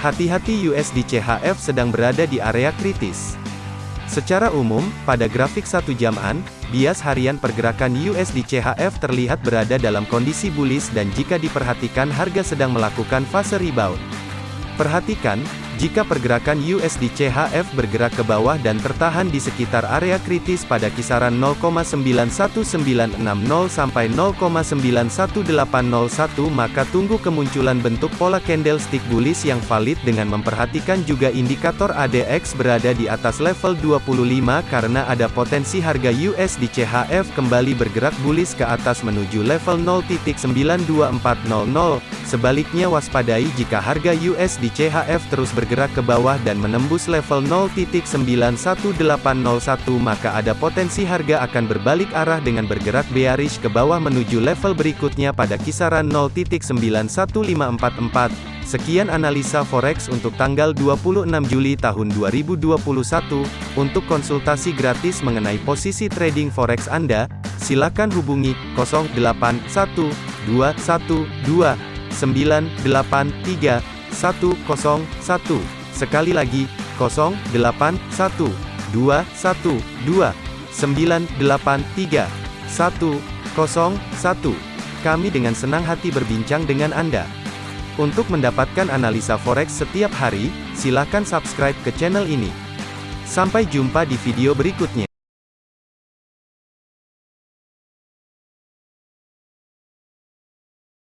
Hati-hati USD CHF sedang berada di area kritis. Secara umum, pada grafik satu jaman, bias harian pergerakan USD CHF terlihat berada dalam kondisi bullish dan jika diperhatikan harga sedang melakukan fase rebound. Perhatikan, jika pergerakan USD CHF bergerak ke bawah dan tertahan di sekitar area kritis pada kisaran 0,91960 sampai 0,91801 maka tunggu kemunculan bentuk pola candlestick bullish yang valid dengan memperhatikan juga indikator ADX berada di atas level 25 karena ada potensi harga USD CHF kembali bergerak bullish ke atas menuju level 0.92400. Sebaliknya waspadai jika harga USD CHF terus bergerak bergerak ke bawah dan menembus level 0.91801 maka ada potensi harga akan berbalik arah dengan bergerak bearish ke bawah menuju level berikutnya pada kisaran 0.91544. Sekian analisa forex untuk tanggal 26 Juli tahun 2021. Untuk konsultasi gratis mengenai posisi trading forex Anda, silakan hubungi 081212983101. Sekali lagi, 081212983101. Kami dengan senang hati berbincang dengan Anda. Untuk mendapatkan analisa forex setiap hari, silakan subscribe ke channel ini. Sampai jumpa di video berikutnya.